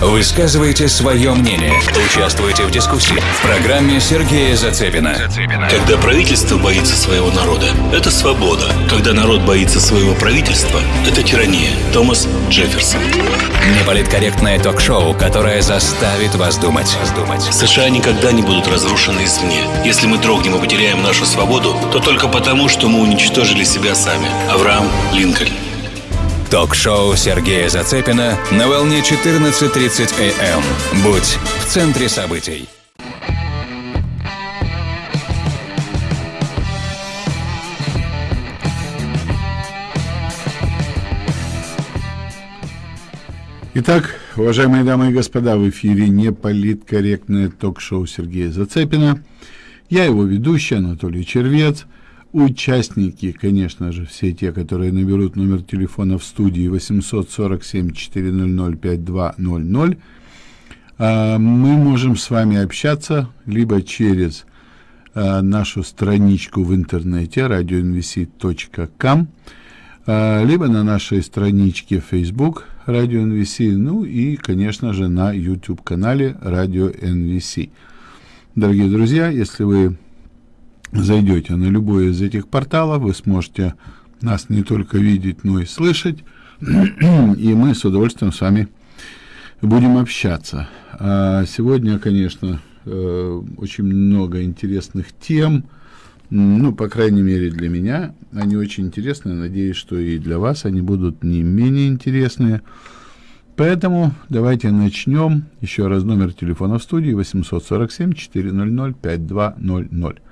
Высказывайте свое мнение. Участвуйте в дискуссии. В программе Сергея Зацепина. Когда правительство боится своего народа, это свобода. Когда народ боится своего правительства, это тирания. Томас Джефферсон. Неполиткорректное ток-шоу, которое заставит вас думать. США никогда не будут разрушены извне. Если мы дрогнем и потеряем нашу свободу, то только потому, что мы уничтожили себя сами. Авраам Линкольн. Ток-шоу Сергея Зацепина на волне 14.30 АМ. Будь в центре событий. Итак, уважаемые дамы и господа, в эфире неполиткорректное ток-шоу Сергея Зацепина. Я его ведущий Анатолий Червец – Участники, конечно же, все те, которые наберут номер телефона в студии 847-400-5200, а, мы можем с вами общаться либо через а, нашу страничку в интернете radioinvc.com, а, либо на нашей страничке Facebook Radio NVC, ну и, конечно же, на YouTube-канале Radio NVC. Дорогие друзья, если вы зайдете на любой из этих порталов, вы сможете нас не только видеть, но и слышать, и мы с удовольствием с вами будем общаться. А сегодня, конечно, э, очень много интересных тем, ну, по крайней мере, для меня они очень интересные. Надеюсь, что и для вас они будут не менее интересные. Поэтому давайте начнем. Еще раз номер телефона в студии 847 400 5200.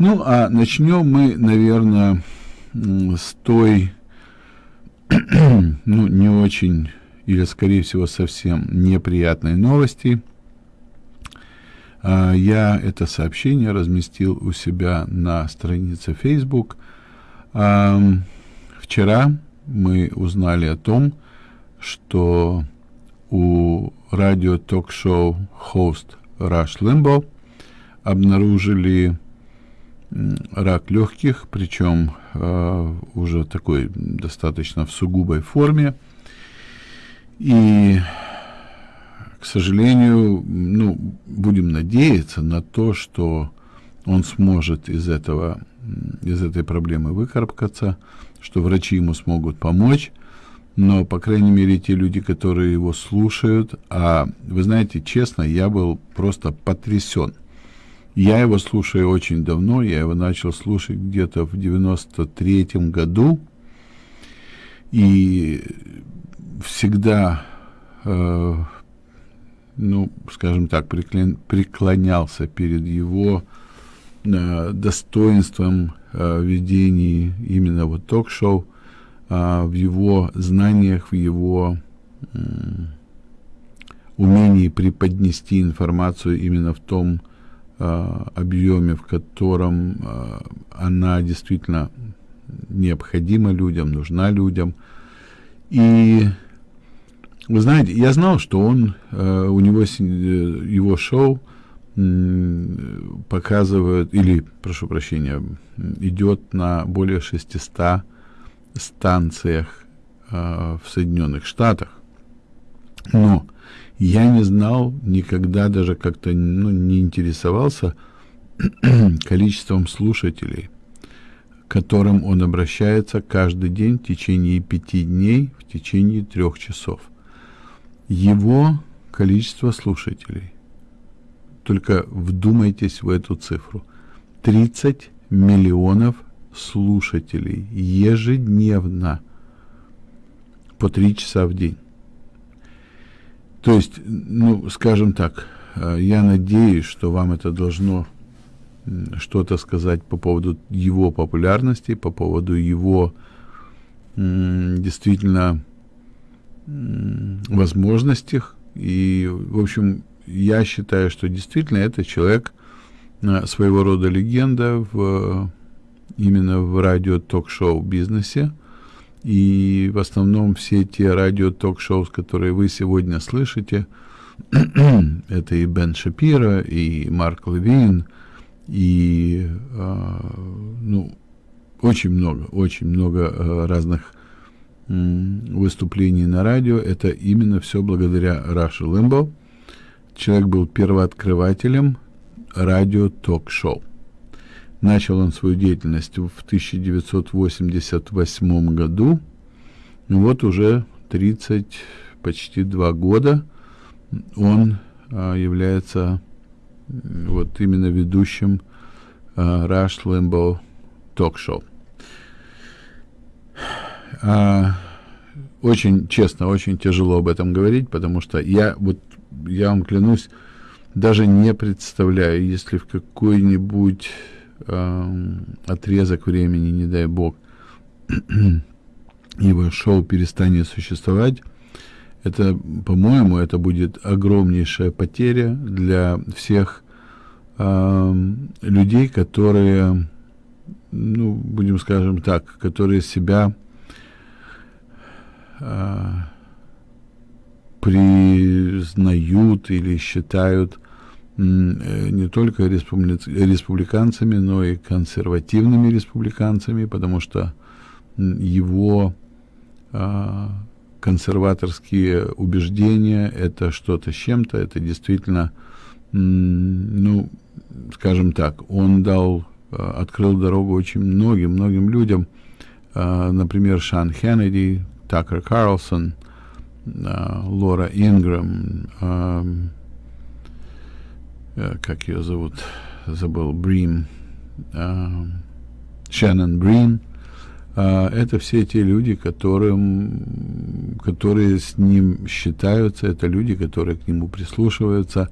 Ну, а начнем мы, наверное, с той, ну, не очень, или, скорее всего, совсем неприятной новости. А, я это сообщение разместил у себя на странице Facebook. Вчера мы узнали о том, что у радио-ток-шоу хост Rush Limbo обнаружили рак легких, причем э, уже такой достаточно в сугубой форме. И, к сожалению, ну, будем надеяться на то, что он сможет из этого, из этой проблемы выкарабкаться, что врачи ему смогут помочь, но, по крайней мере, те люди, которые его слушают, а вы знаете, честно, я был просто потрясен – я его слушаю очень давно, я его начал слушать где-то в 93-м году, и всегда, э, ну, скажем так, преклонялся перед его э, достоинством э, ведения именно вот ток-шоу, э, в его знаниях, в его э, умении преподнести информацию именно в том, объеме, в котором э, она действительно необходима людям, нужна людям. И вы знаете, я знал, что он, э, у него его шоу показывает, или, прошу прощения, идет на более 600 станциях в Соединенных Штатах. Но я не знал никогда, даже как-то ну, не интересовался количеством слушателей, к которым он обращается каждый день в течение пяти дней, в течение трех часов. Его количество слушателей, только вдумайтесь в эту цифру, 30 миллионов слушателей ежедневно по три часа в день. То есть, ну, скажем так, э, я надеюсь, что вам это должно что-то сказать по поводу его популярности, по поводу его действительно возможностей. И, в общем, я считаю, что действительно это человек э, своего рода легенда в именно в радио-ток-шоу бизнесе. И в основном все те радио-ток-шоу, которые вы сегодня слышите, это и Бен Шапира, и Марк Левин, и э, ну, очень много, очень много э, разных выступлений на радио, это именно все благодаря Раше Лэмбо. Человек был первооткрывателем радио-ток-шоу. Начал он свою деятельность в 1988 году. Вот уже 30, почти два года он а, является вот именно ведущим а, Rush Limbo ток-шоу. А, очень честно, очень тяжело об этом говорить, потому что я вот я вам клянусь, даже не представляю, если в какой-нибудь э, отрезок времени, не дай бог, его шоу перестанет существовать, это, по-моему, это будет огромнейшая потеря для всех э, людей, которые, ну, будем скажем так, которые себя э, признают или считают не только республи... республиканцами, но и консервативными республиканцами, потому что его э, консерваторские убеждения это что-то с чем-то, это действительно, ну, скажем так, он дал, э, открыл дорогу очень многим, многим людям, например, Шан Хеннеди, Такер Карлсон, Лора Инграм, как ее зовут, забыл, Брим, Шеннон Брин, это все те люди, которым, которые с ним считаются, это люди, которые к нему прислушиваются.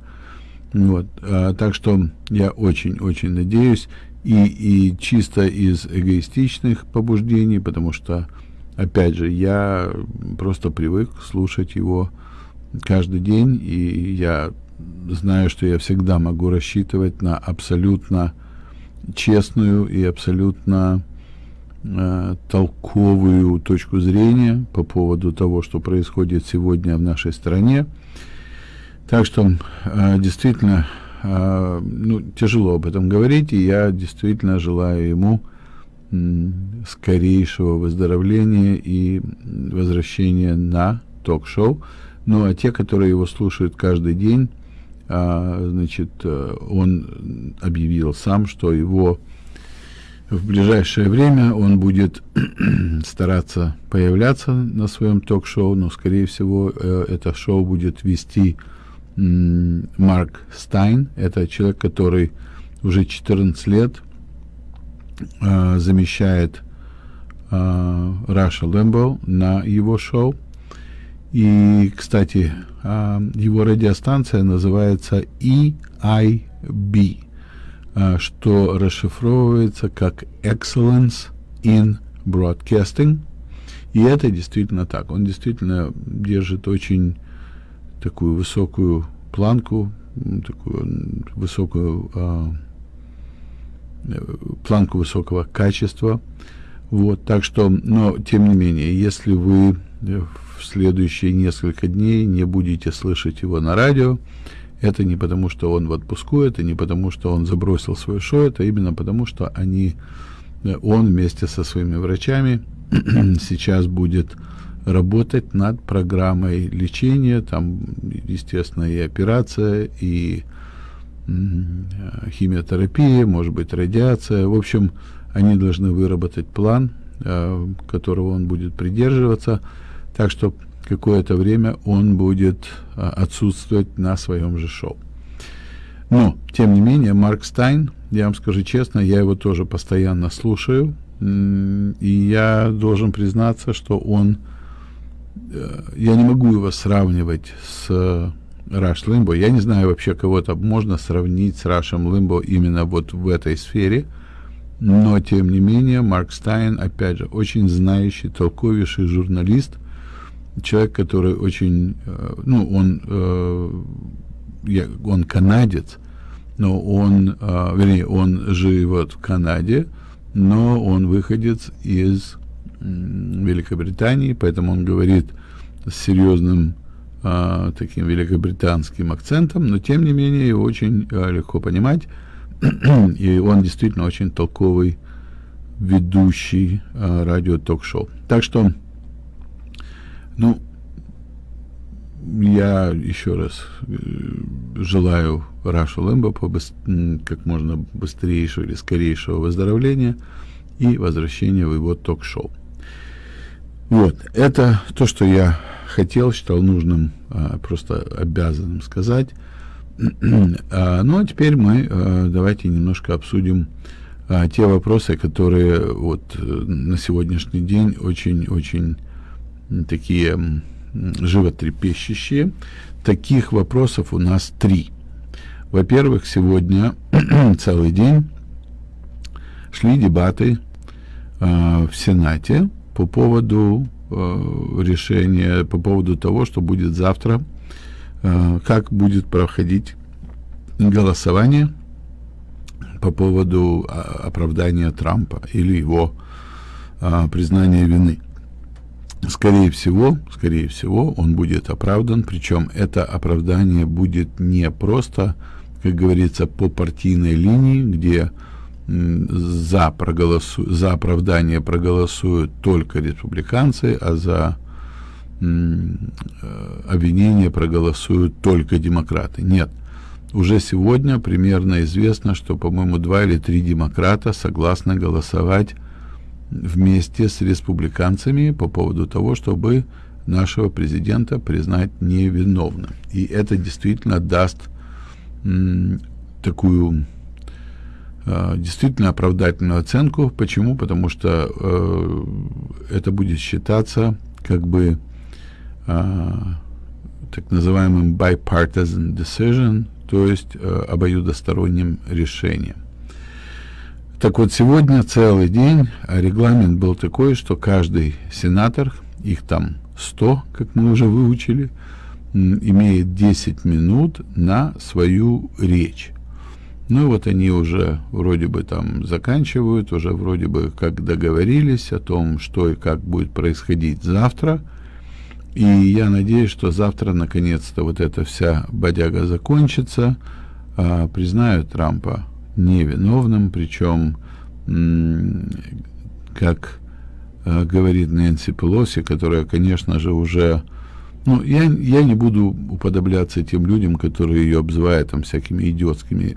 Вот. Так что я очень-очень надеюсь, и, и чисто из эгоистичных побуждений, потому что опять же, я просто привык слушать его каждый день, и я знаю, что я всегда могу рассчитывать на абсолютно честную и абсолютно э, толковую точку зрения по поводу того, что происходит сегодня в нашей стране. Так что э, действительно, э, ну, тяжело об этом говорить, и я действительно желаю ему скорейшего выздоровления и возвращения на ток-шоу. Ну, а те, которые его слушают каждый день, значит, э, он объявил сам, что его в ближайшее время он будет стараться появляться на своем ток-шоу, но, скорее всего, э, это шоу будет вести Марк Стайн. Это человек, который уже 14 лет э, замещает Раша Лэмбо на его шоу. И, кстати, э, его радиостанция называется EIB, э, что расшифровывается как Excellence in Broadcasting. И это действительно так. Он действительно держит очень такую высокую планку, такую высокую э, планку высокого качества. Вот, так что, но тем не менее, если вы в следующие несколько дней не будете слышать его на радио, это не потому, что он в отпуску, это не потому, что он забросил свое шоу, это именно потому, что они, он вместе со своими врачами сейчас будет работать над программой лечения, там, естественно, и операция, и химиотерапия, может быть, радиация. В общем, они должны выработать план, э, которого он будет придерживаться, так что какое-то время он будет э, отсутствовать на своем же шоу. Но, тем не менее, Марк Стайн, я вам скажу честно, я его тоже постоянно слушаю, и я должен признаться, что он, э, я не могу его сравнивать с Раш Лимбо. Я не знаю вообще кого-то можно сравнить с Рашем Лимбо именно вот в этой сфере, но тем не менее Марк Стайн, опять же, очень знающий, толковейший журналист, человек, который очень, э, ну, он, э, он канадец, но он, э, вернее, он живет в Канаде, но он выходец из Великобритании, поэтому он говорит с серьезным таким великобританским акцентом, но тем не менее его очень легко понимать, и он действительно очень толковый ведущий радио-ток-шоу. Так что Ну, я еще раз э, желаю Рашу Лэмбо как можно быстрейшего или скорейшего выздоровления и возвращения в его ток-шоу. Вот, это то, что я хотел, считал нужным, а, просто обязанным сказать. а, ну, а теперь мы а, давайте немножко обсудим те вопросы, которые вот э, на сегодняшний день очень-очень такие животрепещущие. Таких вопросов у нас три. Во-первых, сегодня целый день шли дебаты э, в Сенате по поводу э, решения, по поводу того, что будет завтра, э, как будет проходить голосование по поводу оправдания Трампа или его э, признания вины. Скорее всего, скорее всего, он будет оправдан, причем это оправдание будет не просто, как говорится, по партийной линии, где за, проголосу, за оправдание проголосуют только республиканцы, а за э, обвинение проголосуют только демократы. Нет. Уже сегодня примерно известно, что, по-моему, два или три демократа согласны голосовать вместе с республиканцами по поводу того, чтобы нашего президента признать невиновным. И это действительно даст такую Э, действительно оправдательную оценку. Почему? Потому что э, это будет считаться как бы э, так называемым bipartisan decision, то есть э, обоюдосторонним решением. Так вот, сегодня целый день регламент был такой, что каждый сенатор, их там 100, как мы уже выучили, имеет 10 минут на свою речь. Ну вот они уже вроде бы там заканчивают, уже вроде бы как договорились о том, что и как будет происходить завтра. И я надеюсь, что завтра наконец-то вот эта вся бодяга закончится, а, признают Трампа невиновным, причем, как а, говорит Нэнси Пелоси, которая, конечно же, уже ну, я, я не буду уподобляться тем людям, которые ее обзывают там всякими идиотскими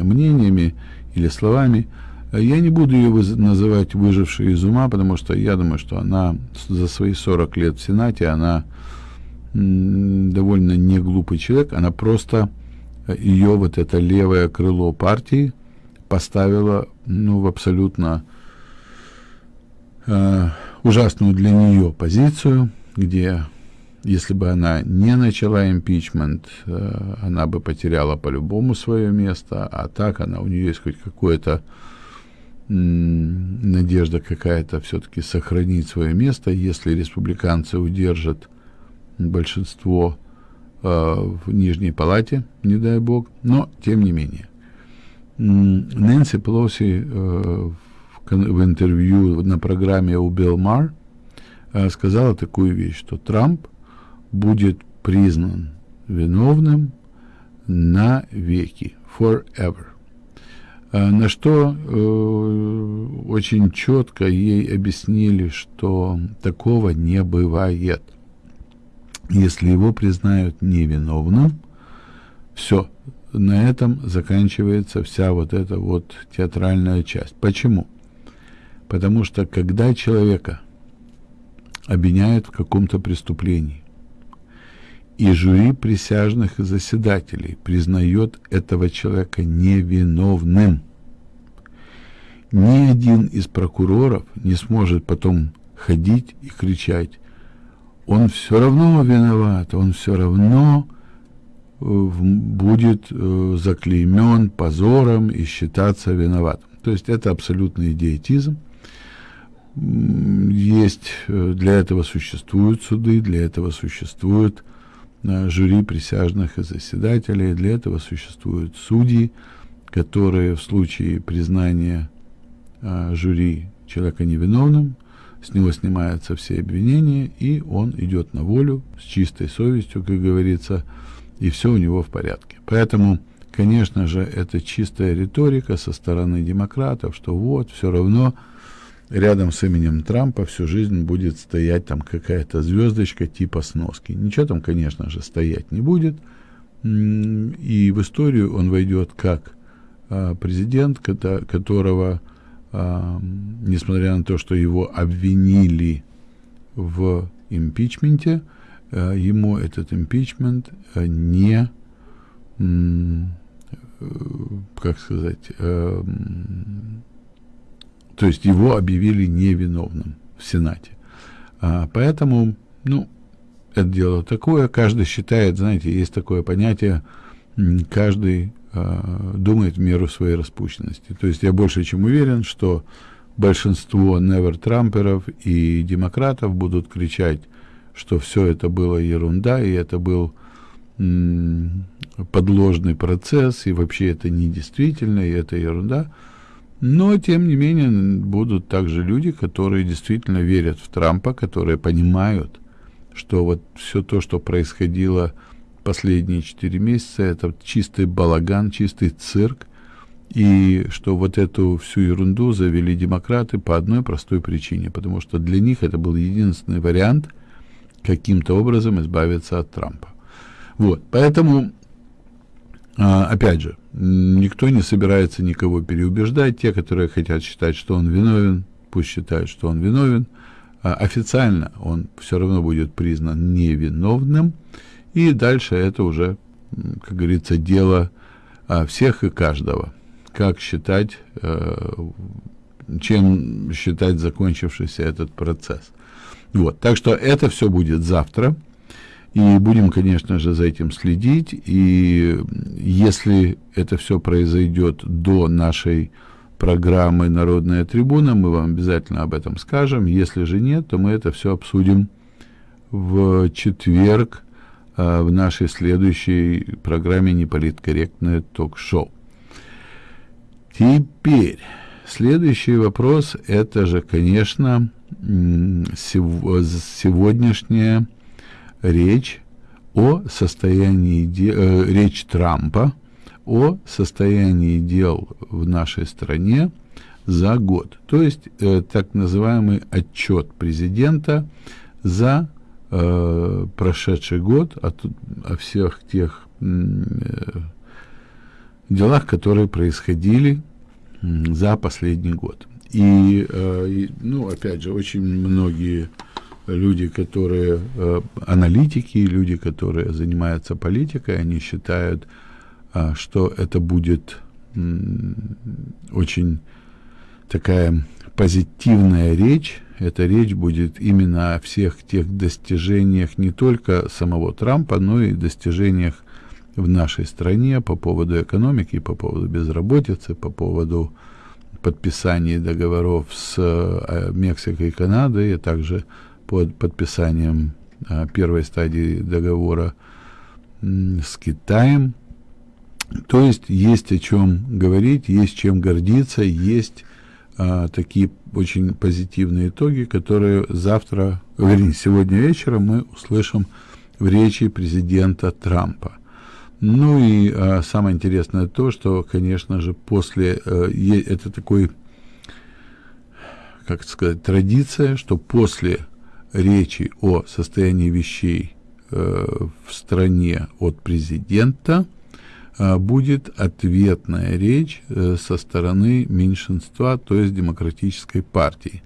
мнениями или словами. Я не буду ее называть выжившей из ума, потому что я думаю, что она за свои 40 лет в Сенате, она довольно не глупый человек, она просто э, ее вот это левое крыло партии поставила ну, в абсолютно э, ужасную для нее позицию, где если бы она не начала импичмент, э, она бы потеряла по-любому свое место, а так она, у нее есть хоть какое-то надежда какая-то все-таки сохранить свое место, если республиканцы удержат большинство в Нижней Палате, не дай бог, но тем не менее. Нэнси Пелоси э, в, интервью на программе у Билл Мар э, сказала такую вещь, что Трамп будет признан виновным на веки, forever. На что э, очень четко ей объяснили, что такого не бывает. Если его признают невиновным, все, на этом заканчивается вся вот эта вот театральная часть. Почему? Потому что когда человека обвиняют в каком-то преступлении, и жюри присяжных и заседателей признает этого человека невиновным. Ни один из прокуроров не сможет потом ходить и кричать, он все равно виноват, он все равно э, будет э, заклеймен позором и считаться виноватым. То есть это абсолютный идиотизм. Есть, э, для этого существуют суды, для этого существуют жюри присяжных и заседателей. Для этого существуют судьи, которые в случае признания жюри человека невиновным, с него снимаются все обвинения, и он идет на волю с чистой совестью, как говорится, и все у него в порядке. Поэтому, конечно же, это чистая риторика со стороны демократов, что вот, все равно рядом с именем Трампа всю жизнь будет стоять там какая-то звездочка типа сноски. Ничего там, конечно же, стоять не будет. И в историю он войдет как а, президент, которого, несмотря на то, что его обвинили в импичменте, а, ему этот импичмент не, как сказать, то есть его объявили невиновным в Сенате. Поэтому, ну, это дело такое, каждый считает, знаете, есть такое понятие, каждый э, думает в меру своей распущенности. То есть я больше чем уверен, что большинство невер-трамперов и демократов будут кричать, что все это было ерунда, и это был подложный процесс, и вообще это недействительно, и это ерунда. Но, тем не менее, будут также люди, которые действительно верят в Трампа, которые понимают, что вот все то, что происходило последние четыре месяца, это чистый балаган, чистый цирк, и что вот эту всю ерунду завели демократы по одной простой причине, потому что для них это был единственный вариант каким-то образом избавиться от Трампа. Вот, поэтому, а, опять же, никто не собирается никого переубеждать. Те, которые хотят считать, что он виновен, пусть считают, что он виновен. А официально он все равно будет признан невиновным, и дальше это уже, как говорится, дело а, всех и каждого. Как считать, э, чем считать закончившийся этот процесс. Вот, так что это все будет завтра. И будем, конечно же, за этим следить. И если это все произойдет до нашей программы «Народная трибуна», мы вам обязательно об этом скажем. Если же нет, то мы это все обсудим в четверг в нашей следующей программе «Неполиткорректное ток-шоу». Теперь, следующий вопрос, это же, конечно, сегодняшняя речь о состоянии, э, речь Трампа о состоянии дел в нашей стране за год. То есть э, так называемый отчет президента за э, прошедший год о, о всех тех э, делах, которые происходили за последний год. И, э, и, ну, опять же, очень многие люди, которые э, аналитики, люди, которые занимаются политикой, они считают, э, что это будет э, очень такая позитивная речь. Эта речь будет именно о всех тех достижениях не только самого Трампа, но и достижениях в нашей стране по поводу экономики, по поводу безработицы, по поводу подписания договоров с э, Мексикой и Канадой, а также под подписанием а, первой стадии договора с Китаем. То есть есть о чем говорить, есть чем гордиться, есть а, такие очень позитивные итоги, которые завтра, вернее, сегодня вечером мы услышим в речи президента Трампа. Ну и а, самое интересное то, что, конечно же, после а, это такой, как сказать, традиция, что после речи о состоянии вещей э, в стране от президента будет ответная речь э, со стороны меньшинства, то есть демократической партии.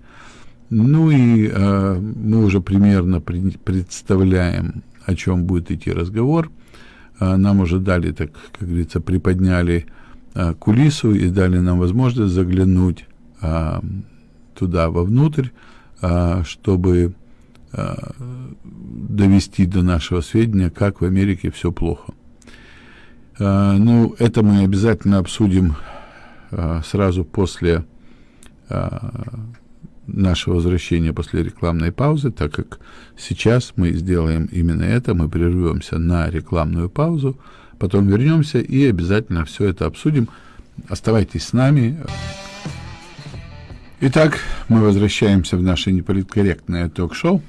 Ну и э, мы уже примерно при, представляем, о чем будет идти разговор. Э, нам уже дали, так как говорится, приподняли кулису и дали нам возможность заглянуть туда вовнутрь, э, чтобы довести до нашего сведения, как в Америке все плохо. Э, ну, это мы обязательно обсудим э, сразу после нашего возвращения после рекламной паузы, так как сейчас мы сделаем именно это, мы прервемся на рекламную паузу, потом вернемся и обязательно все это обсудим. Оставайтесь с нами. Итак, мы возвращаемся в наше неполиткорректное ток-шоу.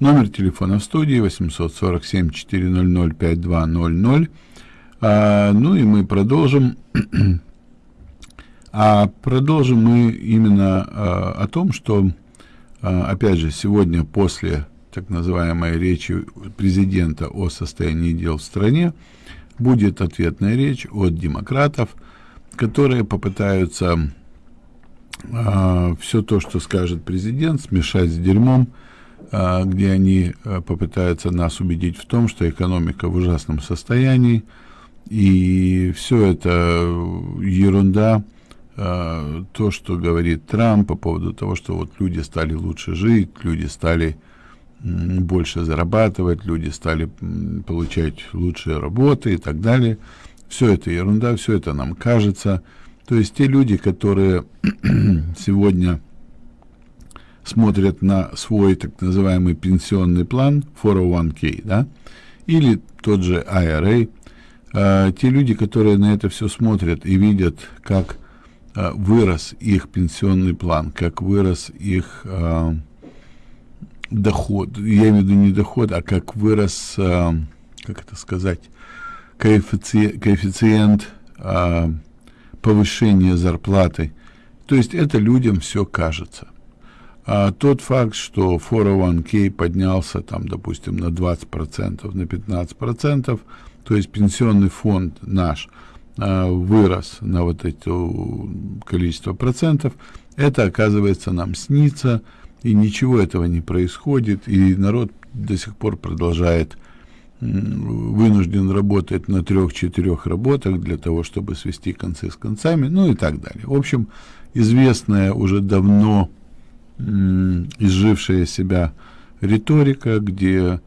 Номер телефона в студии 847-400-5200. А, ну и мы продолжим. А продолжим мы именно а, о том, что, а, опять же, сегодня после так называемой речи президента о состоянии дел в стране будет ответная речь от демократов, которые попытаются а, все то, что скажет президент, смешать с дерьмом, а, где они а, попытаются нас убедить в том, что экономика в ужасном состоянии, и все это ерунда, а, то, что говорит Трамп по поводу того, что вот люди стали лучше жить, люди стали больше зарабатывать, люди стали получать лучшие работы и так далее. Все это ерунда, все это нам кажется. То есть те люди, которые сегодня смотрят на свой так называемый пенсионный план 401k, да, или тот же IRA, э, те люди, которые на это все смотрят и видят, как э, вырос их пенсионный план, как вырос их э, доход, я имею в виду не доход, а как вырос, э, как это сказать, коэффициент, коэффициент э, повышения зарплаты. То есть это людям все кажется. А тот факт, что 401k поднялся там, допустим, на 20%, на 15%, то есть пенсионный фонд наш а, вырос на вот это количество процентов, это, оказывается, нам снится, и ничего этого не происходит, и народ до сих пор продолжает вынужден работать на трех-четырех работах для того, чтобы свести концы с концами, ну и так далее. В общем, известная уже давно изжившая себя риторика, где э,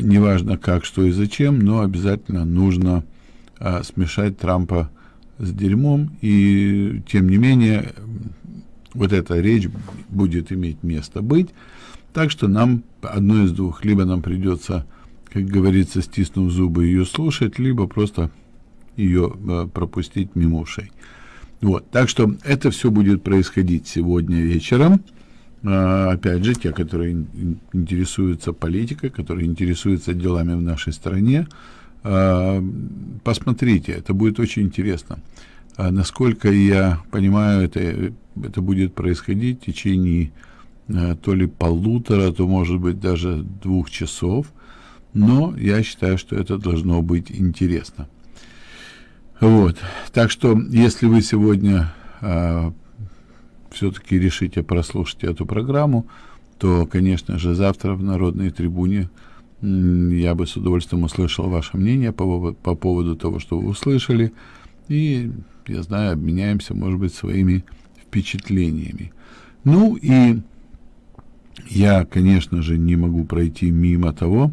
неважно как, что и зачем, но обязательно нужно э, смешать Трампа с дерьмом, и тем не менее вот эта речь будет иметь место быть, так что нам одно из двух, либо нам придется, как говорится, стиснув зубы, ее слушать, либо просто ее э, пропустить мимо ушей. Вот, так что это все будет происходить сегодня вечером. А, опять же, те, которые интересуются политикой, которые интересуются делами в нашей стране, а, посмотрите, это будет очень интересно. А, насколько я понимаю, это, это будет происходить в течение то ли полутора, то, может быть, даже двух часов, но я считаю, что это должно быть интересно. Вот, так что, если вы сегодня все-таки решите прослушать эту программу, то, конечно же, завтра в Народной трибуне я бы с удовольствием услышал ваше мнение по, по поводу того, что вы услышали, и, я знаю, обменяемся, может быть, своими впечатлениями. Ну и я, конечно же, не могу пройти мимо того,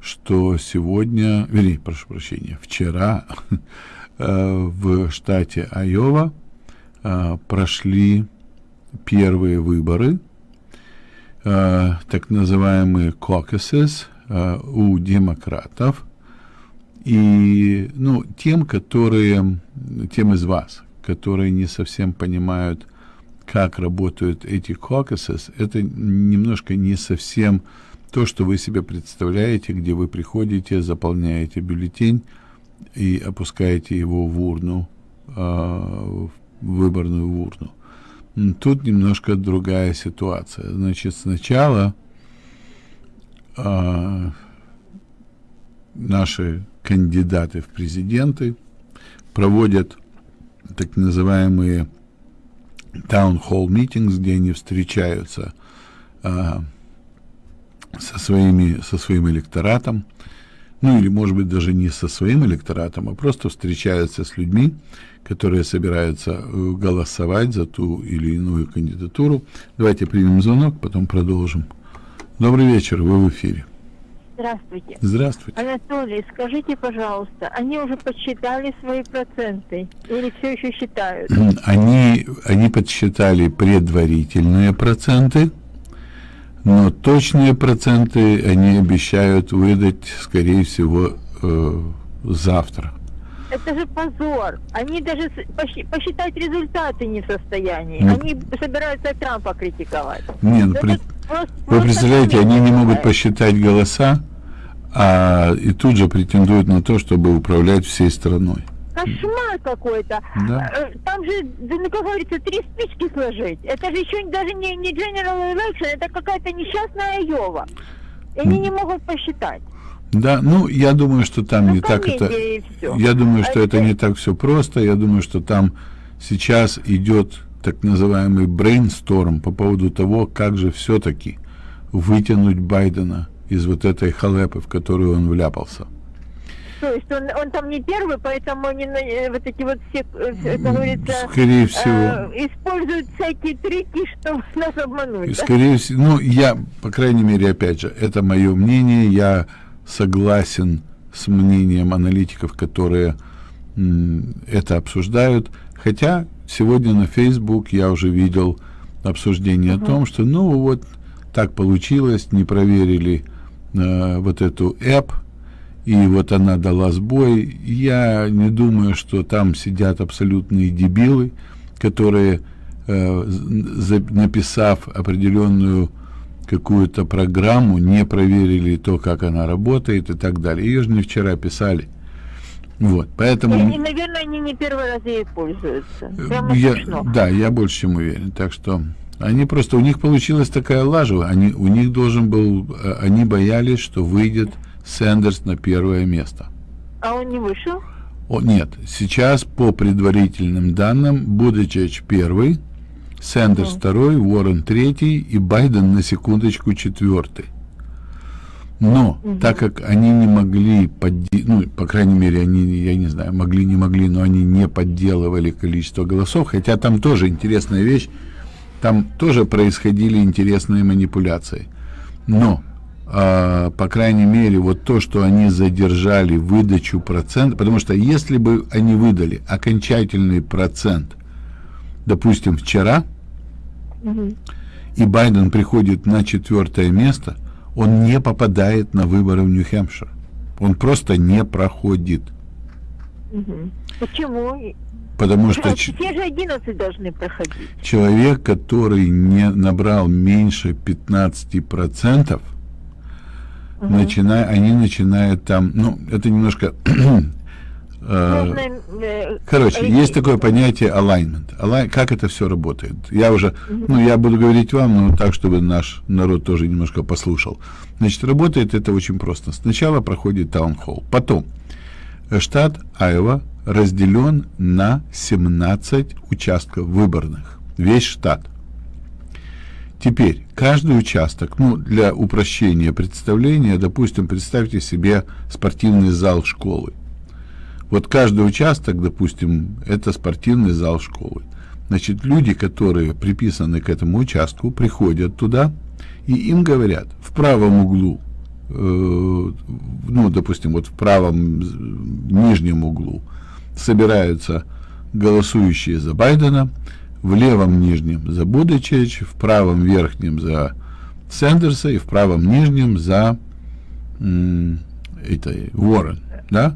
что сегодня, вернее, прошу прощения, вчера э, в штате Айова э, прошли первые выборы, э, так называемые caucuses э, у демократов, и ну, тем, которые, тем из вас, которые не совсем понимают, как работают эти caucuses, это немножко не совсем то, что вы себе представляете, где вы приходите, заполняете бюллетень и опускаете его в урну, э, в выборную урну. Тут немножко другая ситуация. Значит, сначала э, наши кандидаты в президенты проводят так называемые hall meetings, где они встречаются э, со, своими, со своим электоратом, ну или, может быть, даже не со своим электоратом, а просто встречаются с людьми, которые собираются э, голосовать за ту или иную кандидатуру. Давайте примем звонок, потом продолжим. Добрый вечер, вы в эфире. Здравствуйте. Здравствуйте. Анатолий, скажите, пожалуйста, они уже подсчитали свои проценты или все еще считают? Они, они подсчитали предварительные проценты, но точные проценты они обещают выдать, скорее всего, э, завтра. Это же позор. Они даже посчитать результаты не в состоянии. Ну, они собираются Трампа критиковать. Не, ну, при... просто, вы представляете, они не могут посчитать голоса, а и тут же претендуют на то, чтобы управлять всей страной. Кошмар какой-то. Да. Э, Там же, да, ну, как говорится, три спички сложить. Это же еще даже не, не General Election, это какая-то несчастная Йова. И они не могут посчитать. Да, ну, я думаю, что там Ну, не так это... Я думаю, А что это это- не так все просто. Я думаю, что там сейчас идет так называемый брейнсторм по поводу того, как же все-таки вытянуть Байдена из вот этой халепы, в которую он вляпался. То есть он, он там не первый, поэтому они на- э, вот эти вот все, э, как говорится, Скорее всего. э, используют всякие трики, чтобы нас обмануть. И, да? скорее всего, ну, я, по крайней мере, опять же, это мое мнение, я согласен с мнением аналитиков, которые это обсуждают, хотя сегодня на Facebook я уже видел обсуждение о том, что, ну, вот так получилось, не проверили э, вот эту app, и вот она дала сбой. Я не думаю, что там сидят абсолютные дебилы, которые, э, за- написав определенную какую-то программу, не проверили то, как она работает и так далее. Ее же не вчера писали. Вот, поэтому... И, и, наверное, они не первый раз ей пользуются. Прямо Э, Я- смешно. да, я больше чем уверен. Так что они просто, у них получилась такая лажа. Они, у них должен был, э, они боялись, что выйдет Сэндерс на первое место. А он не вышел? О, нет, сейчас по предварительным данным Будечич первый, Сэндерс второй, Уоррен третий и Байден на секундочку четвертый. Но так как они не могли, подде- ну, по крайней мере, они, я не знаю, могли, не могли, но они не подделывали количество голосов, хотя там тоже интересная вещь, там тоже происходили интересные манипуляции. Но, по крайней мере, вот то, что они задержали выдачу процента, потому что если бы они выдали окончательный процент, допустим, вчера, и Байден приходит на четвертое место, он не попадает на выборы в Нью-Хэмпшир. Он просто не проходит. Почему? Потому что А, Все же 11 должны проходить. человек, который не набрал меньше 15%, начиная, они начинают там, ну, это немножко... э, э, Короче, есть такое понятие alignment. Али- Как это все работает? Я уже, ну, я буду говорить вам, но так, чтобы наш народ тоже немножко послушал. Значит, работает это очень просто. Сначала проходит таунхолл, потом штат Айова разделен на 17 участков выборных. Весь штат. Теперь, каждый участок, ну, для упрощения представления, допустим, представьте себе спортивный зал школы. Вот каждый участок, допустим, это спортивный зал школы. Значит, люди, которые приписаны к этому участку, приходят туда, и им говорят, в правом углу, э, ну, допустим, вот в правом нижнем углу собираются голосующие за Байдена, в левом нижнем за Будачевич, в правом верхнем за Сэндерса и в правом нижнем за это, Уоррен, да?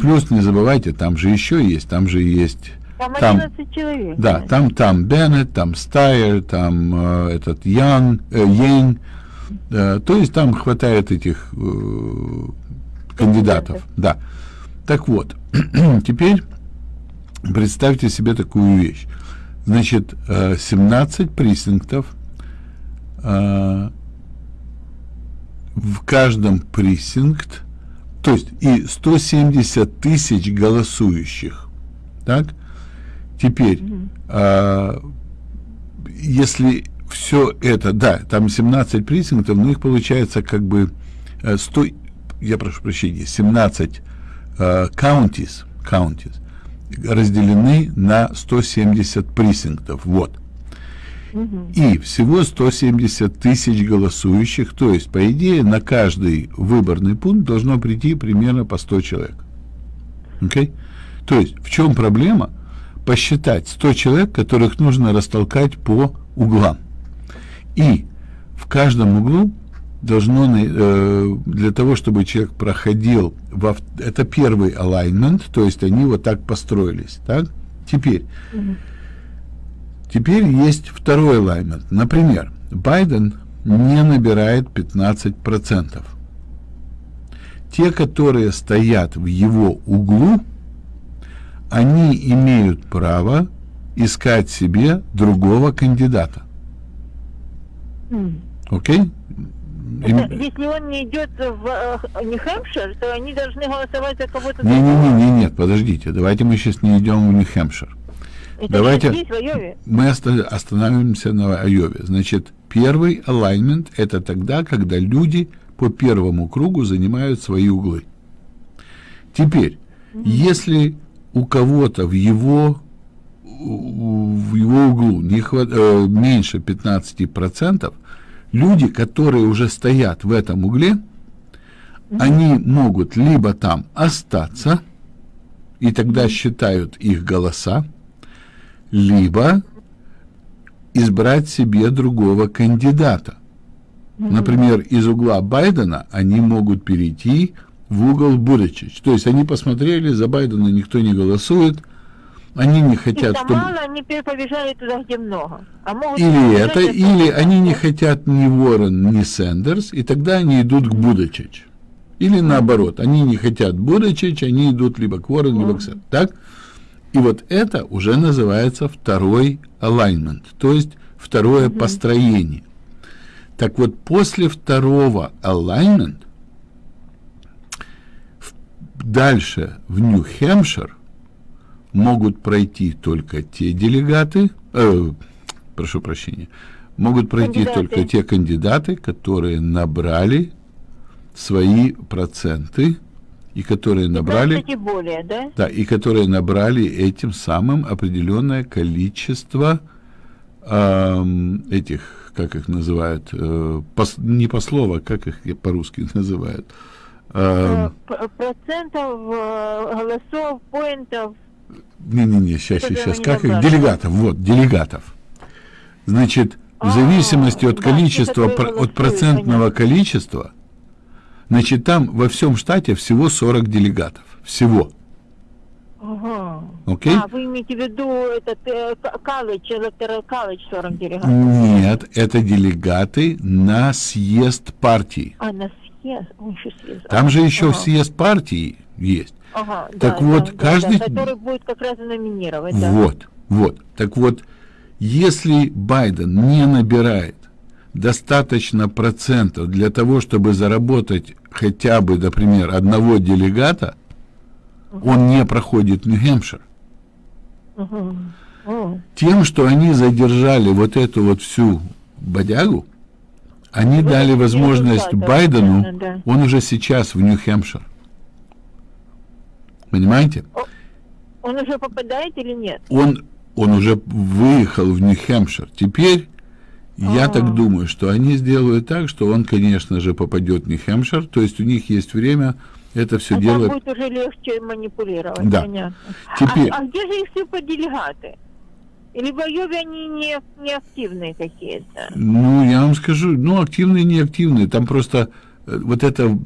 Плюс не забывайте, там же еще есть, там же есть Там там- 11 человек. да, там, там Беннет, там Стайер, там э, этот Ян, э, Йен. Э, то есть там хватает этих э, кандидатов. Да. Так вот, теперь представьте себе такую вещь. Значит, э, 17 пресинктов. э, в каждом пресинкт, то есть и 170 тысяч голосующих. Так? Теперь, а, если все это, да, там 17 прессингов, но их получается как бы э, 100, я прошу прощения, 17 э, counties, counties разделены на 170 прессингов. Вот. И всего 170 тысяч голосующих, то есть, по идее, на каждый выборный пункт должно прийти примерно по 100 человек. Окей? То есть, в чем проблема? Посчитать 100 человек, которых нужно растолкать по углам. И в каждом углу должно, э, для того, чтобы человек проходил, в- это первый alignment, то есть они вот так построились. Так? Теперь, теперь есть второй alignment. Например, Байден не набирает 15%. Те, которые стоят в его углу, они имеют право искать себе другого кандидата. Окей? Это Если он не идет в э, Нью-Хэмпшир, то они должны голосовать за кого-то Не-не-не, нет, подождите, давайте мы сейчас не идем в Нью-Хэмпшир. Давайте- же здесь, в Айове. Мы оста- остановимся на Айове. Значит, первый alignment – это тогда, когда люди по первому кругу занимают свои углы. Теперь, если у кого-то в его, в его углу не хва- э, меньше 15%, люди, которые уже стоят в этом угле, они могут либо там остаться, и тогда считают их голоса, либо избрать себе другого кандидата. Например, из угла Байдена они могут перейти в угол Буричич. То есть они посмотрели, за Байдена никто не голосует, они не хотят, чтобы... мало, они пе- побежали туда, где много. А могут Или это, или много. они не хотят ни Уоррен, ни Сэндерс, и тогда они идут к Будачич. Или наоборот, они не хотят Будачич, они идут либо к Уоррен, либо к Сэндерс. Так? И вот это уже называется второй alignment, то есть второе построение. Так вот, после второго alignment дальше в Нью-Хэмпшир могут пройти только те делегаты, э, прошу прощения, могут пройти Кандидаты. только те кандидаты, которые набрали свои проценты и которые набрали, 15 и более, да? да, и которые набрали этим самым определенное количество ам, этих, как их называют, э, пос- не послова, как их по-русски называют, Э, Процентов, э, голосов, поинтов. Не-не-не, сейчас, Которые сейчас, как их? Делегатов, вот, делегатов. Значит, в А, зависимости от да, количества, про- от процентного понятно. количества, значит, там во всем штате всего 40 делегатов. Всего. Ага. Окей? А, вы имеете в виду этот э, колледж, электорал колледж 40 делегатов? Нет, это делегаты на съезд партии. А, на съезд? Ой, еще съезд. Там же еще Ага. съезд партии есть. Ага, Так да, вот, да, каждый- да, который будет как раз номинировать, да. Вот, вот. Так вот, если Байден не набирает достаточно процентов для того, чтобы заработать хотя бы, например, одного делегата, он не проходит Нью-Хэмпшир. О, Тем, что они задержали вот эту вот всю бодягу, они Вот дали это возможность Байдену, да. он уже сейчас в Нью-Хэмпшир. Понимаете? Он уже попадает или нет? он, он уже выехал в Нью-Хэмпшир. Теперь я А. так думаю, что они сделают так, что он, конечно же, попадет в Нью-Хэмпшир. То есть у них есть время это все А дело. будет уже легче манипулировать, Да. понятно. Теперь- А, а где же их суперделегаты? Или в Айове они не, не активные какие-то? Ну, я вам скажу, ну, активные, неактивные. Там просто э, вот это...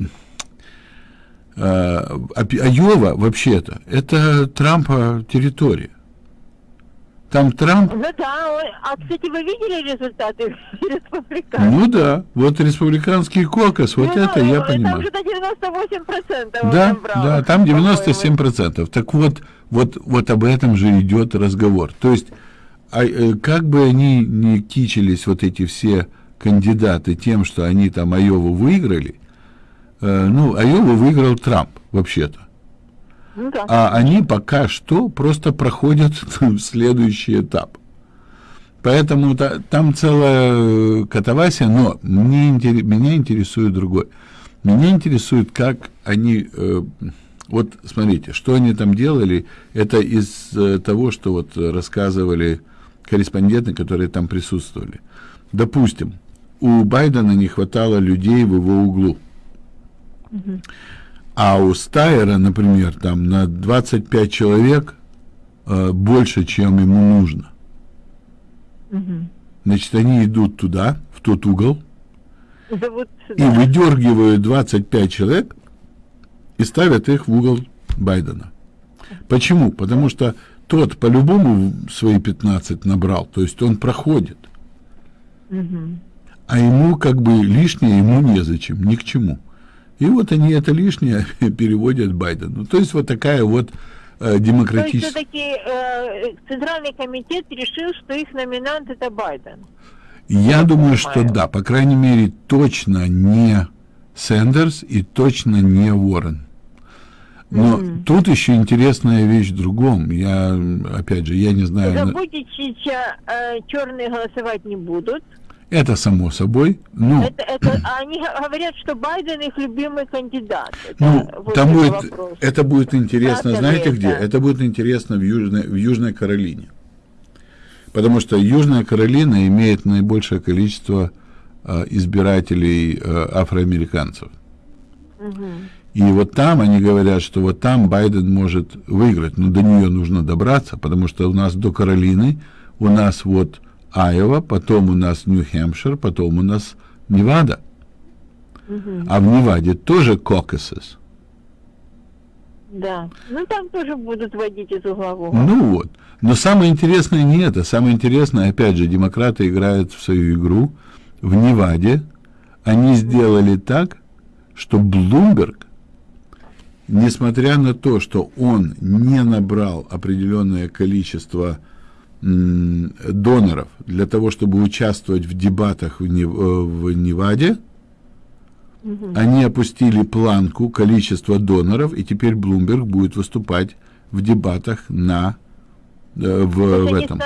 э, Айова, вообще-то, это Трампа территория. Там Трамп Ну да, а кстати, вы видели результаты республиканцев? Ну да, вот республиканский кокос, вот Ну, это я Там понимаю. же до 98% он Да, набрал, да, там по-моему. 97%. Так вот, вот, вот об этом же идет разговор. То есть, а, э, как бы они ни кичились, вот эти все кандидаты, тем, что они там Айову выиграли, э, ну, Айову выиграл Трамп, вообще-то. Ну да. А они пока что просто проходят в следующий этап. Поэтому та- там целая э, катавасия, но мне, меня интересует другое. Меня интересует, как они... э, вот смотрите, что они там делали, это из э, того, что вот рассказывали корреспонденты, которые там присутствовали. Допустим, у Байдена не хватало людей в его углу. А у Стайера, например, там на 25 человек э, больше, чем ему нужно. Мгм. Значит, они идут туда, в тот угол, Зовут и выдергивают 25 человек и ставят их в угол Байдена. Почему? Потому что тот по-любому свои 15 набрал, то есть он проходит. Мгм. А ему как бы лишнее ему незачем, ни к чему. И вот они это лишнее переводят Байдену. То есть вот такая вот э, То есть все-таки э, Центральный комитет решил, что их номинант это Байден. Я думаю, что понимаю. да, по крайней мере, точно не Сэндерс и точно не Уоррен. Но тут еще интересная вещь в другом. Я, опять же, я не знаю, на- Забудичича э, черные голосовать не будут. Это само собой. Ну, Это, это, они говорят, что Байден их любимый кандидат. Это ну вот там это будет, вопрос. это будет интересно, Правда знаете ли где? это? Это будет интересно в Южной, в Южной Каролине. Потому что Южная Каролина имеет наибольшее количество э, избирателей э, афроамериканцев. И вот там они говорят, что вот там Байден может выиграть, но до нее нужно добраться, потому что у нас до Каролины, у нас вот Айова, потом у нас Нью-Хэмпшир, потом у нас Невада. А в Неваде тоже кокосес. Да. Ну там тоже будут водить из угол. Ну вот. Но самое интересное не это. Самое интересное, опять же, демократы играют в свою игру. В Неваде они сделали так, что Блумберг, несмотря на то, что он не набрал определенное количество доноров для того, чтобы участвовать в дебатах в, Нев- э, в Неваде, они опустили планку количества доноров, и теперь Блумберг будет выступать в дебатах на э, в, в этом.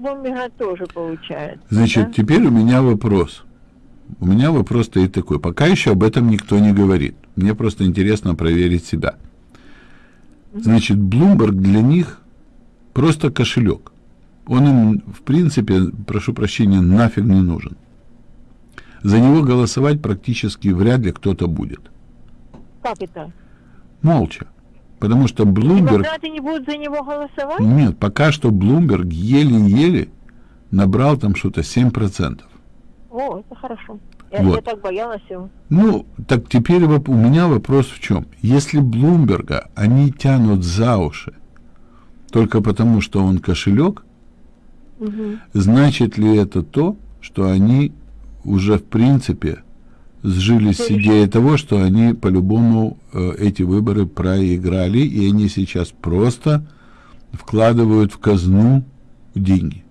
Блумберга тоже получается. Значит, да? теперь у меня вопрос. У меня вопрос стоит такой. Пока еще об этом никто не говорит. Мне просто интересно проверить себя. Значит, Bloomberg для них просто кошелек. Он им, в принципе, прошу прощения, нафиг не нужен. За него голосовать практически вряд ли кто-то будет. Как это? Молча. Потому что Bloomberg... Демократы не будут за него голосовать? Нет, пока что Bloomberg еле-еле набрал там что-то 7%. О, это хорошо. Я, Вот. я так боялась его. Ну, так теперь воп- у меня вопрос в чем? Если Блумберга они тянут за уши только потому, что он кошелек, значит ли это то, что они уже в принципе сжились с идеей того, что они по-любому э, эти выборы проиграли, и они сейчас просто вкладывают в казну деньги?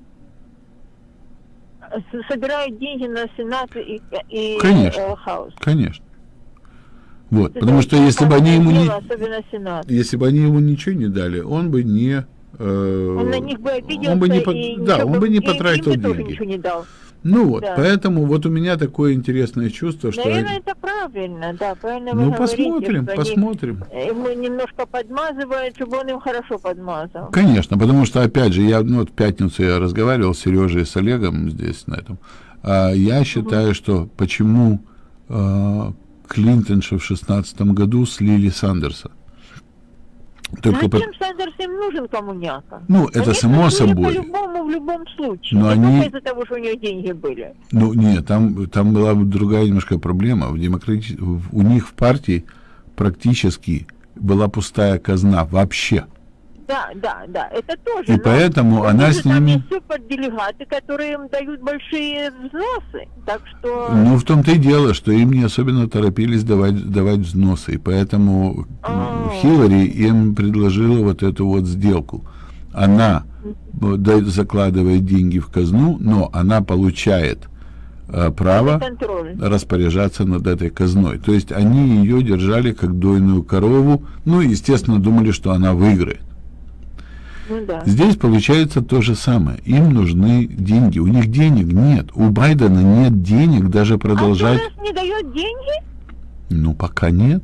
Собирают деньги на Сенат и, и Конечно. э, Хаус. Конечно. Вот, потому что если бы они ему не, если бы они ему ничего не дали, он бы не Он на них бы обиделся он бы не, и да, он бы не потратил деньги. не дал. Ну вот, Да. поэтому вот у меня такое интересное чувство, что Наверное, это правильно, да, правильно вы ну говорите, посмотрим, они посмотрим. ему немножко подмазывают, чтобы он им хорошо подмазал. Конечно, потому что опять же я ну, вот в пятницу я разговаривал с Сережей и с Олегом здесь на этом. А, я считаю, что почему а, Клинтонша в шестнадцатом году слили Сандерса. Только по- Зачем Сандерс им нужен коммуняка? Ну, это Они само собой. По-любому, в любом случае. Но Не они- из-за того, что у него деньги были. Ну, нет, там, там была другая немножко проблема. В демократи... У них в партии практически была пустая казна вообще. Да, да, да, это тоже. И но поэтому она с Там ними- есть суперделегаты, которые им дают большие взносы. Так что... Ну, в том-то и дело, что им не особенно торопились давать, давать взносы. И поэтому А. Хиллари им предложила вот эту вот сделку. Она э, закладывает деньги в казну, но она получает э, право распоряжаться над этой казной. То есть они ее держали как дойную корову, ну естественно, думали, что она выиграет. Ну да. Здесь получается то же самое. Им нужны деньги. У них денег нет. У Байдена нет денег даже продолжать. А не дает деньги? Ну, пока нет.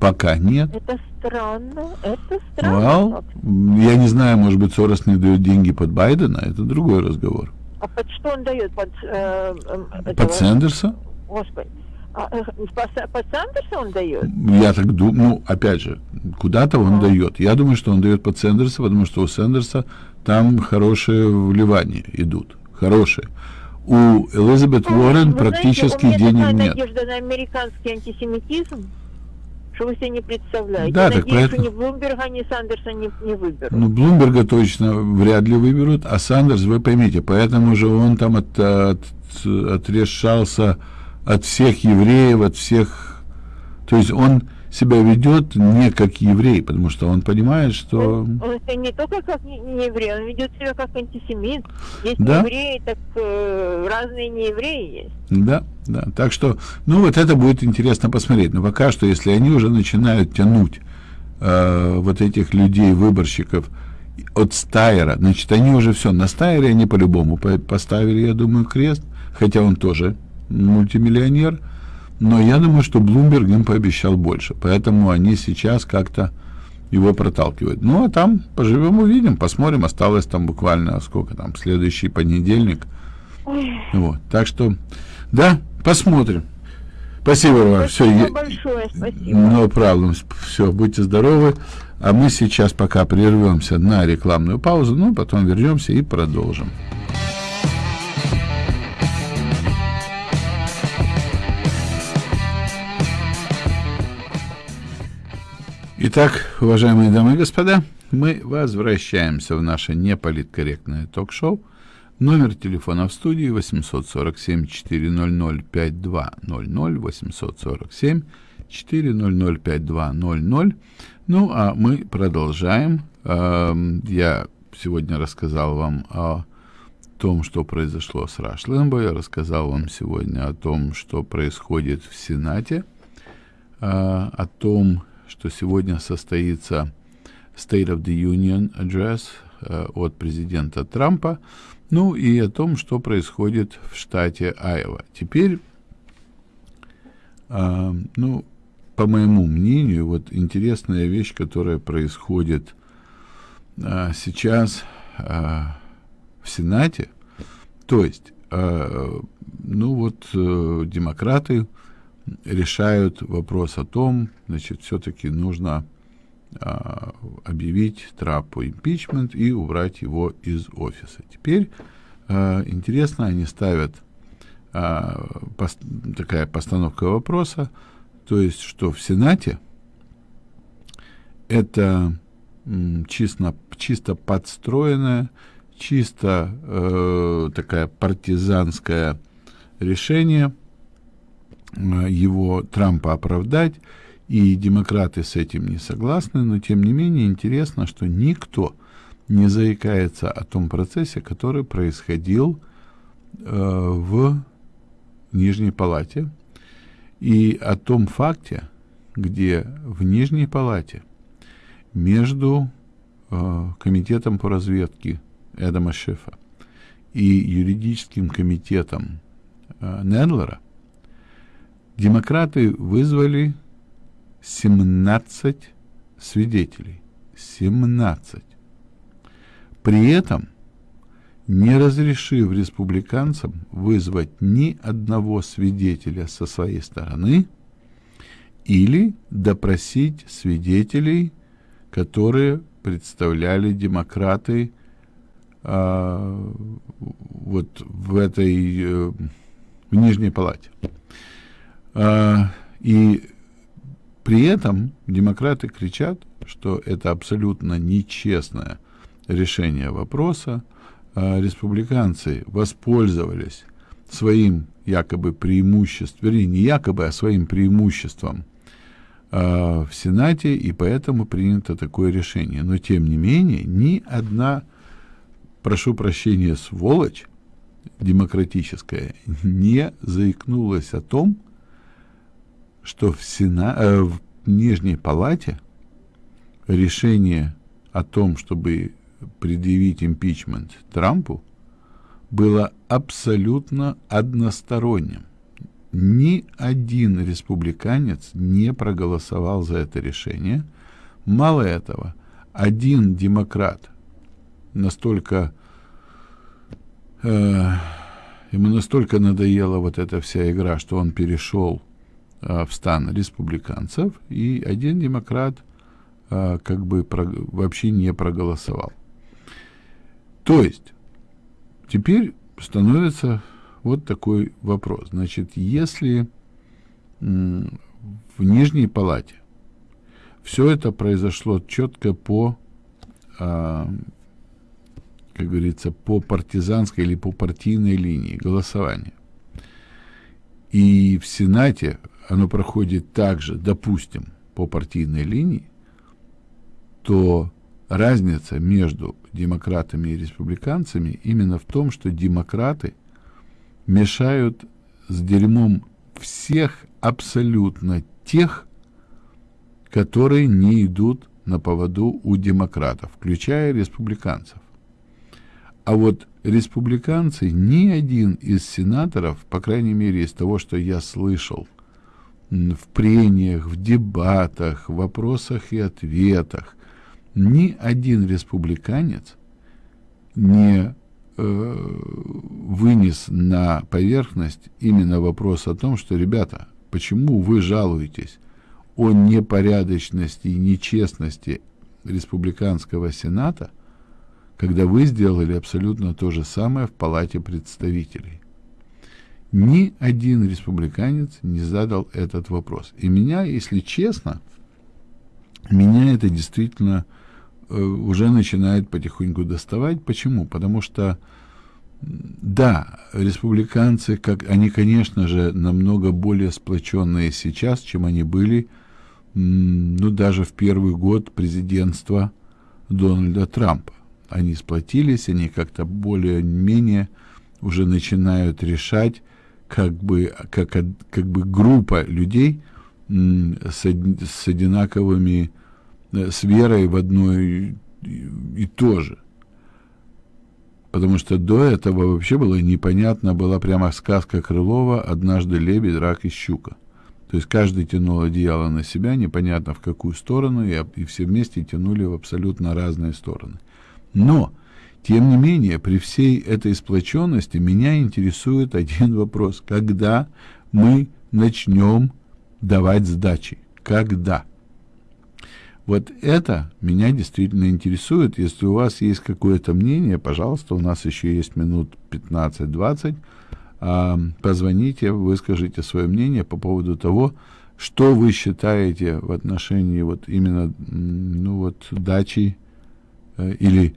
Пока нет. Это странно. Это странно. Well, я не знаю, может быть, Сорос не дает деньги под Байдена, это другой разговор. А под что он дает? Под, э, э, Под этого? Сендерса? Господи. А, э, под, Са- под Сандерса он дает? Я так думаю, ну, опять же, куда-то он дает. Я думаю, что он дает под Сендерса, потому что у Сендерса там хорошие вливания идут. Хорошие. У Элизабет Уоррен Вы практически знаете, у меня денег такая нет. надежда на американский антисемитизм, что вы себе не представляете. Да, Я так надеюсь, поэтому- что ни Блумберга, ни Сандерса не, не выберут. Ну, Блумберга точно вряд ли выберут, а Сандерс, вы поймите, поэтому же он там от, от, отрешался от всех евреев, от всех... То есть он себя ведет не как еврей, потому что он понимает, что... Он, он не только как не, не еврей, он ведет себя как антисемит. Есть Да. евреи, так э, разные не евреи есть. Да, да. Так что, ну вот это будет интересно посмотреть. Но пока что, если они уже начинают тянуть э, вот этих людей, выборщиков от Стайера, значит, они уже все, на Стайере они по-любому по- поставили, я думаю, крест, хотя он тоже мультимиллионер, но я думаю, что Блумберг им пообещал больше, поэтому они сейчас как-то его проталкивают. Ну, а там поживем, увидим, посмотрим, осталось там буквально, сколько там, следующий понедельник, вот, так что, да, посмотрим. Спасибо вам. Все, Спасибо большое, спасибо. no problem. Все, будьте здоровы. А мы сейчас пока прервемся на рекламную паузу, ну, потом вернемся и продолжим. Итак, уважаемые дамы и господа, мы возвращаемся в наше неполиткорректное ток-шоу. Номер телефона в студии 847-400-5200, 847-400-5200. Ну, а мы продолжаем. Эм, Я сегодня рассказал вам о том, что произошло с Раш Лэмбо. Я рассказал вам сегодня о том, что происходит в Сенате, э, о том, что сегодня состоится State of the Union Address э, от президента Трампа, ну и о том, что происходит в штате Айова. Теперь, э, ну, по моему мнению, вот интересная вещь, которая происходит э, сейчас в Сенате, то есть, ну вот, демократы решают вопрос о том, значит, все-таки нужно а, объявить Трапу импичмент и убрать его из офиса. Теперь а, интересно, они ставят а, пос- такая постановка вопроса, то есть, что в Сенате это чисто, чисто подстроенное, чисто э, такая партизанское решение его Трампа оправдать, и демократы с этим не согласны, но тем не менее интересно, что никто не заикается о том процессе, который происходил э, в Нижней Палате, и о том факте, где в Нижней Палате между э, Комитетом по разведке Эдама Шефа и юридическим комитетом э, Недлера демократы вызвали 17 свидетелей. 17. При этом не разрешив республиканцам вызвать ни одного свидетеля со своей стороны или допросить свидетелей, которые представляли демократы а, вот в этой э, в Нижней Палате. А, и при этом демократы кричат, что это абсолютно нечестное решение вопроса. А республиканцы воспользовались своим якобы преимуществом, вернее, не якобы, а своим преимуществом а, в Сенате, и поэтому принято такое решение. Но, тем не менее, ни одна, прошу прощения, сволочь демократическая не заикнулась о том, что в, Сена... э, в Нижней Палате решение о том, чтобы предъявить импичмент Трампу, было абсолютно односторонним. Ни один республиканец не проголосовал за это решение. Мало этого, один демократ настолько э, ему настолько надоела вот эта вся игра, что он перешел в стан республиканцев, и один демократ э, как бы вообще не проголосовал. То есть теперь становится вот такой вопрос. Значит, если в Нижней Палате все это произошло четко по, а, как говорится, по партизанской или по партийной линии голосования, и в Сенате оно проходит также, допустим, по партийной линии, то разница между демократами и республиканцами именно в том, что демократы мешают с дерьмом всех абсолютно тех, которые не идут на поводу у демократов, включая республиканцев. А вот республиканцы, ни один из сенаторов, по крайней мере из того, что я слышал, в прениях, в дебатах, в вопросах и ответах, ни один республиканец не э, вынес на поверхность именно вопрос о том, что, ребята, почему вы жалуетесь о непорядочности и нечестности республиканского сената, когда вы сделали абсолютно то же самое в Палате представителей. Ни один республиканец не задал этот вопрос. И меня, если честно, меня это действительно э, уже начинает потихоньку доставать. Почему? Потому что, да, республиканцы, как они, конечно же, намного более сплоченные сейчас, чем они были, ну, даже в первый год президентства Дональда Трампа. Они сплотились, они как-то более-менее уже начинают решать, как бы, как, как бы группа людей с, с одинаковыми, э, с верой в одно и, и то же. Потому что до этого вообще было непонятно, была прямо сказка Крылова «Однажды лебедь, рак и щука». То есть каждый тянул одеяло на себя, непонятно в какую сторону, и, и все вместе тянули в абсолютно разные стороны. Но, тем не менее, при всей этой сплоченности меня интересует один вопрос. Когда мы начнем давать сдачи? Когда? Вот это меня действительно интересует. Если у вас есть какое-то мнение, пожалуйста, у нас еще есть минут 15-20. А, позвоните, выскажите свое мнение по поводу того, что вы считаете в отношении вот именно ну вот дачи э, или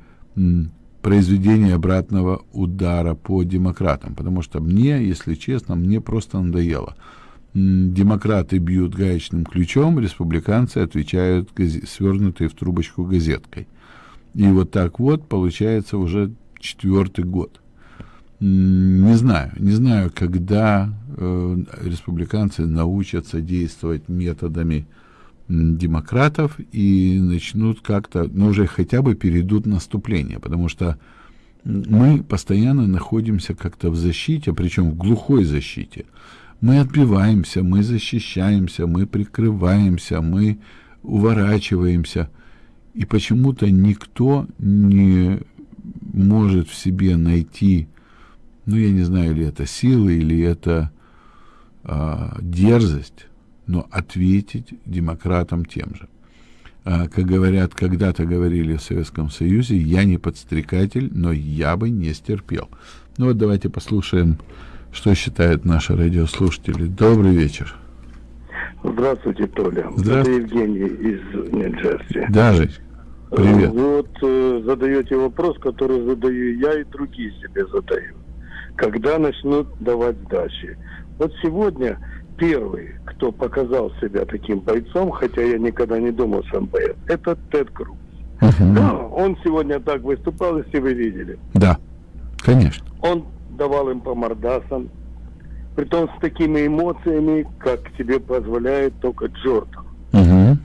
произведение обратного удара по демократам, потому что мне, если честно, мне просто надоело. Демократы бьют гаечным ключом, республиканцы отвечают свернутой в трубочку газеткой. И вот так вот получается уже четвертый год. Не знаю, не знаю, когда э, республиканцы научатся действовать методами демократов и начнут как-то, ну, уже хотя бы перейдут наступление, потому что мы постоянно находимся как-то в защите, причем в глухой защите. Мы отбиваемся, мы защищаемся, мы прикрываемся, мы уворачиваемся, и почему-то никто не может в себе найти, ну, я не знаю, или это силы, или это а, дерзость, но ответить демократам тем же. А, как говорят, когда-то говорили в Советском Союзе, я не подстрекатель, но я бы не стерпел. Ну вот давайте послушаем, что считают наши радиослушатели. Добрый вечер. Здравствуйте, Толя. Здравствуйте. Это Евгений из Нью-Джерси. Да, Жень, привет. Вы вот э, задаете вопрос, который задаю я и другие себе задают. Когда начнут давать сдачи? Вот сегодня первый, кто показал себя таким бойцом, хотя я никогда не думал, что он боец, это Тед Круз. Мгм. Да, он сегодня так выступал, если вы видели. Да, конечно. Он давал им по мордасам, притом с такими эмоциями, как тебе позволяет только Джордан. Мгм.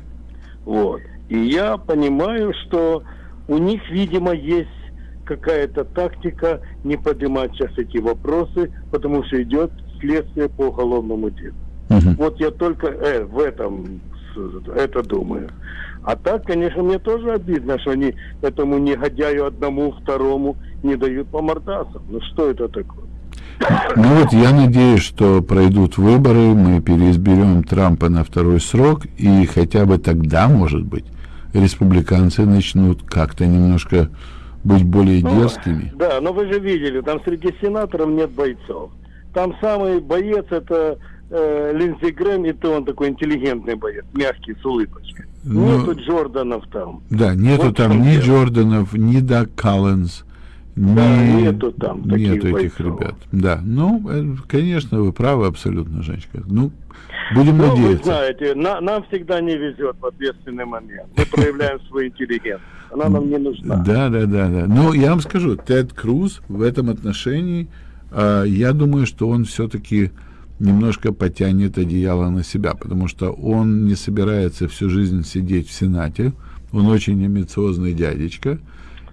Вот. И я понимаю, что у них, видимо, есть какая-то тактика не поднимать сейчас эти вопросы, потому что идет следствие по уголовному делу. Мгм. Вот я только э, в этом это думаю. А так, конечно, мне тоже обидно, что они этому негодяю одному, второму не дают по мордасам. Ну что это такое? Ну вот я надеюсь, что пройдут выборы, мы переизберем Трампа на второй срок, и хотя бы тогда, может быть, республиканцы начнут как-то немножко быть более Ну, дерзкими. Да, но вы же видели, там среди сенаторов нет бойцов. Там самый боец это э, Линдзи Грэм, и то он такой интеллигентный боец, мягкий, с улыбочкой. Ну, Нету Джорданов там. Да, нету Вот там ни дело. Джорданов, ни Даг Коллинз, Не, Да, нету там таких нету этих бойцов. ребят. Да, ну, э, конечно, вы правы абсолютно, Женечка. Ну, будем Ну, вы надеяться. знаете, на- нам всегда не везет в ответственный момент. Мы проявляем свою интеллигентность. Она нам не нужна. Да, да, да, да. Ну, я вам скажу, Тед Круз в этом отношении, а, я думаю, что он все-таки немножко потянет одеяло на себя, потому что он не собирается всю жизнь сидеть в Сенате. Он очень амбициозный дядечка.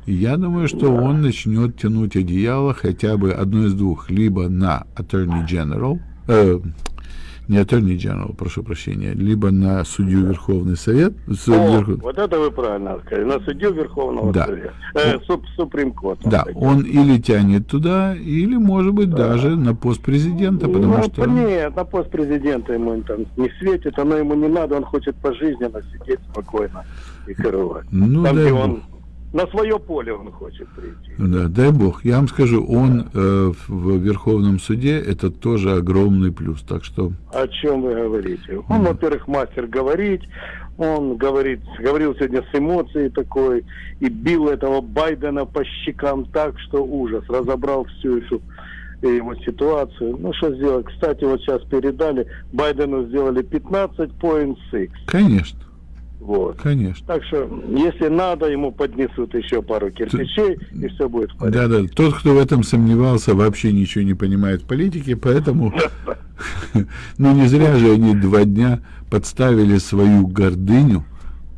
И я думаю, что он начнет тянуть одеяло хотя бы одно из двух. Либо на Attorney General, э, не Attorney General, прошу прощения, либо на судью Верховный Совет, суд О, Верхов- вот это вы правильно сказали. На судью Верховного Да. Совета. Э, суп- Суприм Код. Да, он или тянет туда, или, может быть, даже на пост президента, потому ну, что... Нет, на пост президента ему там не светит, оно ему не надо, он хочет пожизненно сидеть спокойно и караулить. Ну, там, дай где он на свое поле он хочет прийти. Да, дай бог. Я вам скажу, он э, в Верховном суде это тоже огромный плюс. Так что, О чем вы говорите? Он, во-первых, мастер говорить, он говорит, говорил сегодня с эмоцией такой, и бил этого Байдена по щекам так, что ужас, разобрал всю эту э, его ситуацию. Ну, что сделать? Кстати, вот сейчас передали, Байдену сделали 15.6. конечно, Вот. конечно. Так что, если надо, ему поднесут еще пару кирпичей, и все будет в порядке. Да, да. Тот, кто в этом сомневался, вообще ничего не понимает в политике, поэтому, ну не зря же они два дня подставили свою гордыню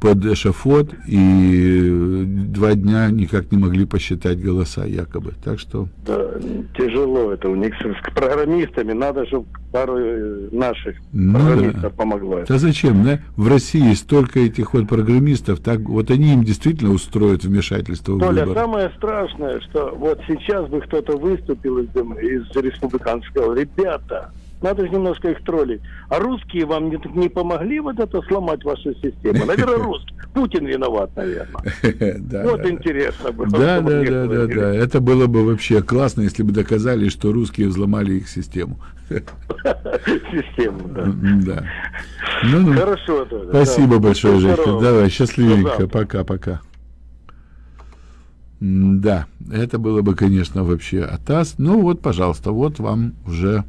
под эшафот и два дня никак не могли посчитать голоса якобы. Так что Да, тяжело это у них с программистами. Надо, чтобы пару э, наших Ну программистов да. помогло. Да зачем, да? В России столько этих вот программистов, так вот они им действительно устроят вмешательство в Толя, выборы. самое страшное, что вот сейчас бы кто-то выступил из, из республиканцев, сказал, ребята, надо же немножко их троллить. А русские вам не, не помогли вот это сломать вашу систему? Наверное, русские. Путин виноват, наверное. Вот интересно было. Да, да, да, да, да. Это было бы вообще классно, если бы доказали, что русские взломали их систему. Систему, да. Хорошо. Спасибо большое, Женька. Давай, счастливенько. Пока-пока. Да, это было бы, конечно, вообще атас. Ну вот, пожалуйста, вот вам уже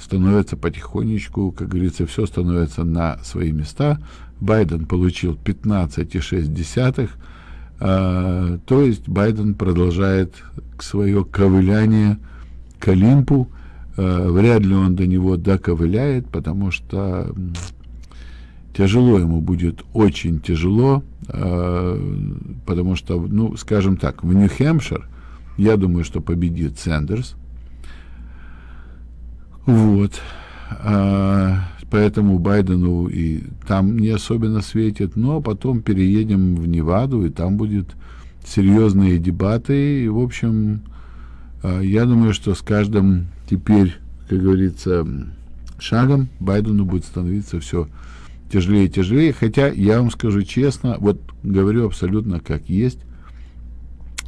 становится потихонечку, как говорится, все становится на свои места. Байден получил 15,6. Э, то есть Байден продолжает свое ковыляние к Олимпу. Э, вряд ли он до него доковыляет, потому что тяжело ему будет, очень тяжело, э, потому что, ну, скажем так, в Нью-Хэмпшир, я думаю, что победит Сэндерс. Вот. А, поэтому Байдену и там не особенно светит, но потом переедем в Неваду, и там будет серьезные дебаты. И, в общем, а, я думаю, что с каждым теперь, как говорится, шагом Байдену будет становиться все тяжелее и тяжелее. Хотя я вам скажу честно, вот говорю абсолютно как есть,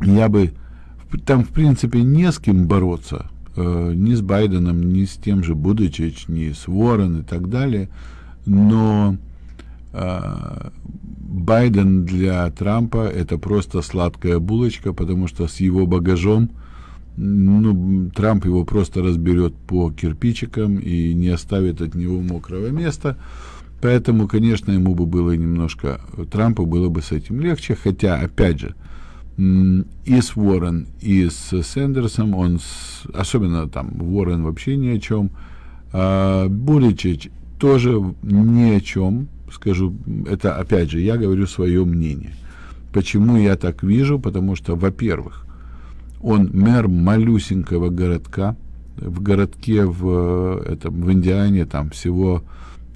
я бы там, в принципе, не с кем бороться, э, ни с Байденом, ни с тем же Будычич, ни с Уоррен и так далее, но э, Байден для Трампа это просто сладкая булочка, потому что с его багажом ну, Трамп его просто разберет по кирпичикам и не оставит от него мокрого места. Поэтому, конечно, ему бы было немножко, Трампу было бы с этим легче, хотя, опять же, м, и с Уоррен, и с Сэндерсом, он, с- особенно там Уоррен вообще ни о чем, а Буричич тоже ни о чем, скажу, это, опять же, я говорю свое мнение. Почему я так вижу? Потому что, во-первых, он мэр малюсенького городка. В городке в, этом, в Индиане там всего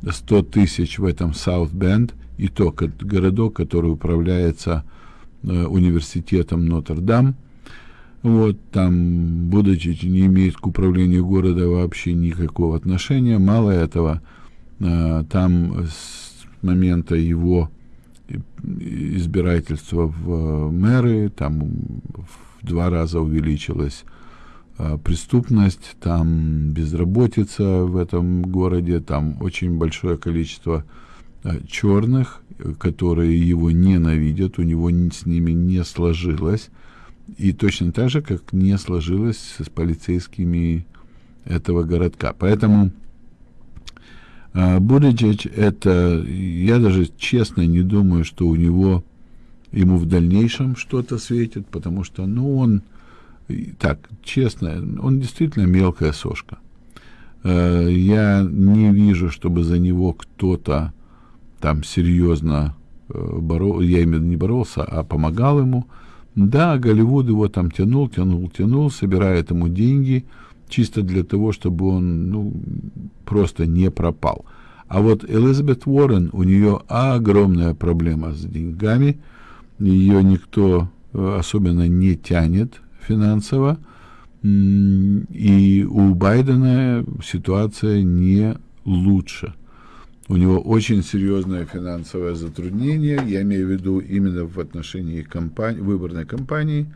100 тысяч в этом Саут-Бенд. И то городок, который управляется университетом Нотр-Дам. Вот, там Будочич не имеет к управлению города вообще никакого отношения. Мало этого, э, там с момента его избирательства в э, мэры, там в два раза увеличилась э, преступность, там безработица в этом городе, там очень большое количество э, черных, э, которые его ненавидят, у него с ними не сложилось. И точно так же, как не сложилось с полицейскими этого городка. Поэтому э, Буриджич это, я даже честно не думаю, что у него ему в дальнейшем что-то светит, потому что, ну, он, так, честно, он действительно мелкая сошка. Э, я не вижу, чтобы за него кто-то там серьезно э, борол, я именно не боролся, а помогал ему. Да, Голливуд его там тянул, тянул, тянул, собирает ему деньги, чисто для того, чтобы он, ну, просто не пропал. А вот Элизабет Уоррен, у нее огромная проблема с деньгами, ее никто э, особенно не тянет финансово, и у Байдена ситуация не лучше. У него очень серьезное финансовое затруднение, я имею в виду именно в отношении компании, выборной кампании.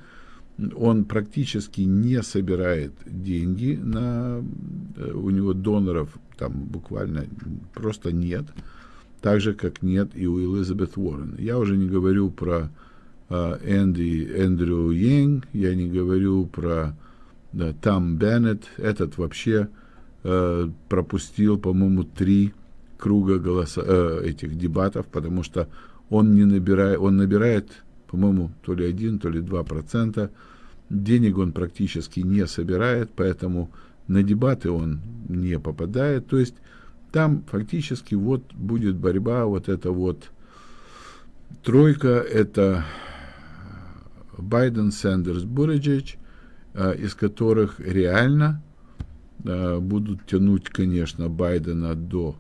Он практически не собирает деньги на э, у него доноров там буквально просто нет, так же как нет и у Элизабет Уоррен. Я уже не говорю про э, Энди Эндрю Йенг, я не говорю про да, Там Беннет, этот вообще э, пропустил, по-моему, три круга голоса, э, этих дебатов, потому что он не набирает, он набирает, по-моему, то ли один, то ли два процента. Денег он практически не собирает, поэтому на дебаты он не попадает. То есть там фактически вот будет борьба, вот это вот тройка, это Байден, Сандерс, Буриджич – Э, из которых реально э, будут тянуть, конечно, Байдена до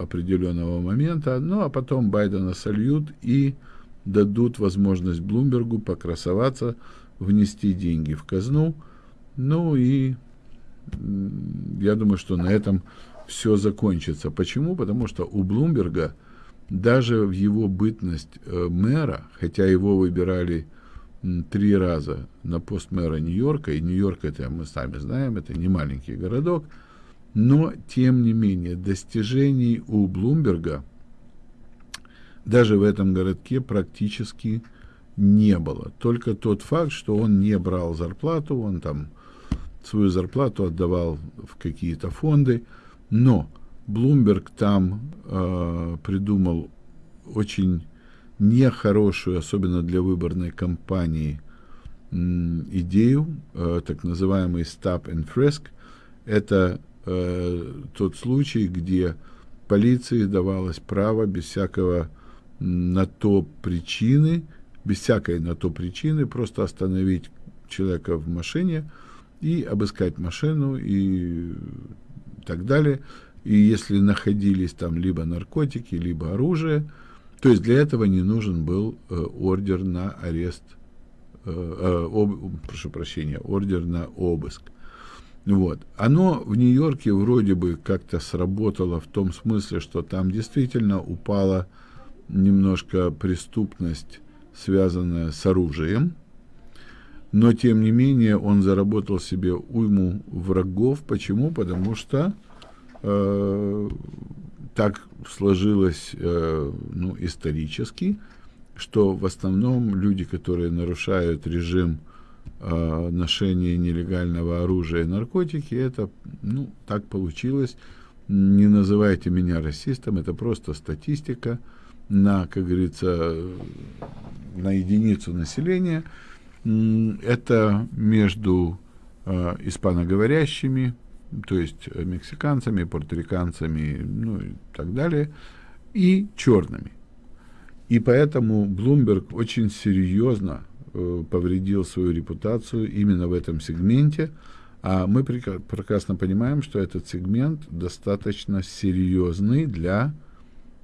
определенного момента, ну а потом Байдена сольют и дадут возможность Блумбергу покрасоваться, внести деньги в казну. Ну и я думаю, что на этом все закончится. Почему? Потому что у Блумберга даже в его бытность мэра, хотя его выбирали три раза на пост мэра Нью-Йорка, и Нью-Йорк, это мы сами знаем, это не маленький городок, но, тем не менее, достижений у Блумберга даже в этом городке практически не было. Только тот факт, что он не брал зарплату, он там свою зарплату отдавал в какие-то фонды, но Блумберг там э, придумал очень нехорошую, особенно для выборной кампании, идею, э, так называемый stop and frisk. Это э, тот случай, где полиции давалось право без всякого на то причины, без всякой на то причины просто остановить человека в машине и обыскать машину и так далее. И если находились там либо наркотики, либо оружие, то есть для этого не нужен был э, ордер на арест, э, э, об, прошу прощения, ордер на обыск. Вот. Оно в Нью-Йорке вроде бы как-то сработало в том смысле, что там действительно упала немножко преступность, связанная с оружием, но тем не менее он заработал себе уйму врагов. Почему? Потому что э, так сложилось э, ну, исторически, что в основном люди, которые нарушают режим э, ношения нелегального оружия и наркотики, это, ну, так получилось. Не называйте меня расистом, это просто статистика на, как говорится, на единицу населения. Это между э, испаноговорящими, то есть э, мексиканцами, порториканцами, ну и так далее, и черными. И поэтому Блумберг очень серьезно э, повредил свою репутацию именно в этом сегменте, а мы прекрасно понимаем, что этот сегмент достаточно серьезный для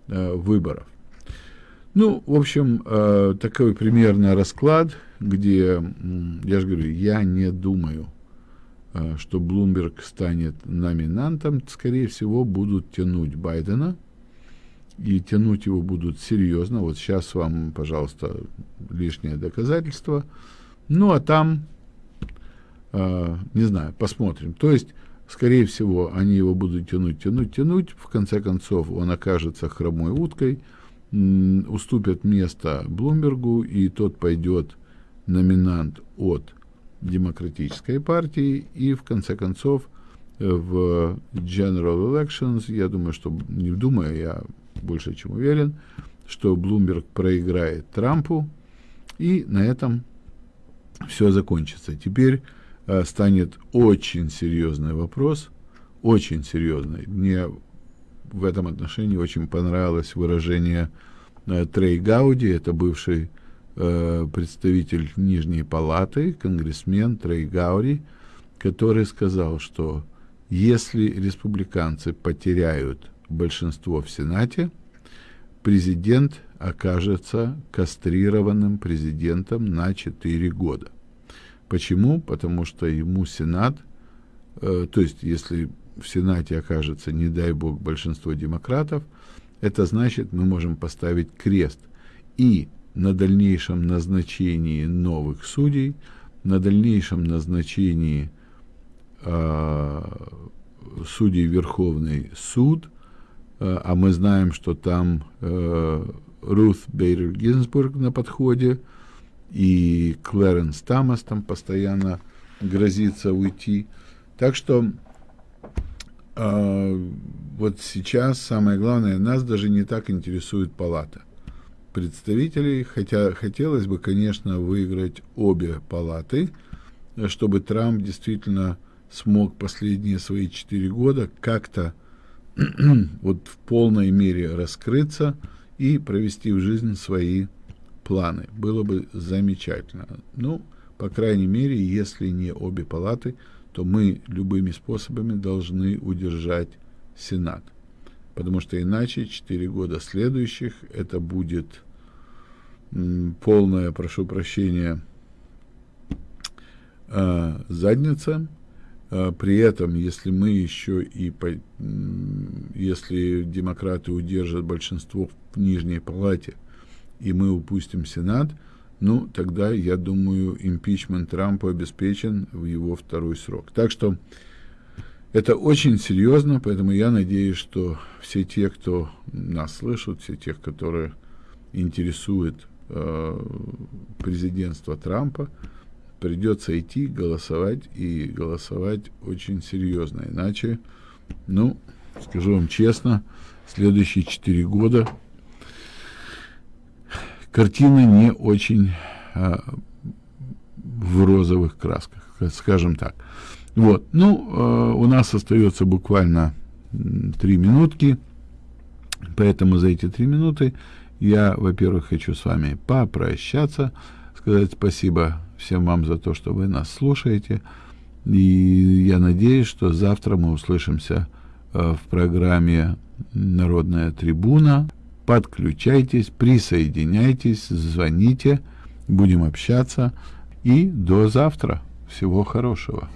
э, выборов. Ну, в общем, э, такой примерно расклад, где, я же говорю, я не думаю, Э, что Блумберг станет номинантом, скорее всего, будут тянуть Байдена, и тянуть его будут серьезно. Вот сейчас вам, пожалуйста, лишнее доказательство. Ну, а там, э, не знаю, посмотрим. То есть, скорее всего, они его будут тянуть, тянуть, тянуть. В конце концов, он окажется хромой уткой, уступят место Блумбергу, и тот пойдет номинант от демократической партии, и в конце концов в General Elections, я думаю, что, не думаю, я больше чем уверен, что Блумберг проиграет Трампу, и на этом все закончится. Теперь э, станет очень серьезный вопрос, очень серьезный. Мне в этом отношении очень понравилось выражение э, Трей Гауди, это бывший э, представитель Нижней Палаты, конгрессмен Трей Гауди, который сказал, что если республиканцы потеряют большинство в Сенате, президент окажется кастрированным президентом на 4 года. Почему? Потому что ему Сенат, э, то есть если в Сенате окажется, не дай бог, большинство демократов, это значит, мы можем поставить крест и на дальнейшем назначении новых судей, на дальнейшем назначении э, судей Верховный суд, а мы знаем, что там э, Рут Бейдер Гинзбург на подходе, и Клэренс Тамас там постоянно грозится уйти. Так что э, вот сейчас самое главное, нас даже не так интересует палата представителей, хотя хотелось бы, конечно, выиграть обе палаты, чтобы Трамп действительно смог последние свои четыре года как-то вот в полной мере раскрыться и провести в жизнь свои планы. Было бы замечательно. Ну, по крайней мере, если не обе палаты, то мы любыми способами должны удержать Сенат. Потому что иначе 4 года следующих это будет полная, прошу прощения, э, задница, а, при этом, если мы еще и, если демократы удержат большинство в нижней палате, и мы упустим Сенат, ну, тогда, я думаю, импичмент Трампа обеспечен в его второй срок. Так что это очень серьезно, поэтому я надеюсь, что все те, кто нас слышат, все те, которые интересует э, президентство Трампа, придется идти голосовать и голосовать очень серьезно. Иначе, ну, скажу вам честно, следующие четыре года картина не очень а, в розовых красках, скажем так. Вот, ну, э, у нас остается буквально три минутки, поэтому за эти три минуты я, во-первых, хочу с вами попрощаться, сказать спасибо всем вам за то, что вы нас слушаете. И я надеюсь, что завтра мы услышимся э, в программе «Народная трибуна». Подключайтесь, присоединяйтесь, звоните, будем общаться. И до завтра. Всего хорошего.